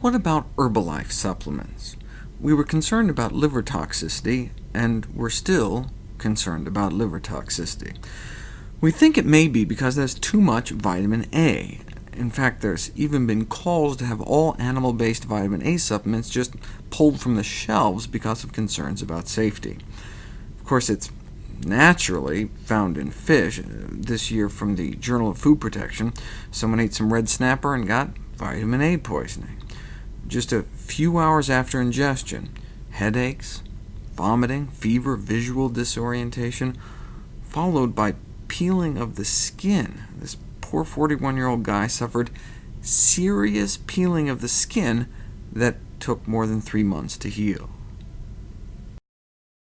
What about Herbalife supplements? We were concerned about liver toxicity, and we're still concerned about liver toxicity. We think it may be because there's too much vitamin A. In fact, there's even been calls to have all animal-based vitamin A supplements just pulled from the shelves because of concerns about safety. Of course, it's naturally found in fish. Uh, this year from the Journal of Food Protection, someone ate some red snapper and got vitamin A poisoning. Just a few hours after ingestion, headaches, vomiting, fever, visual disorientation, followed by peeling of the skin. This poor 41-year-old guy suffered serious peeling of the skin that took more than three months to heal.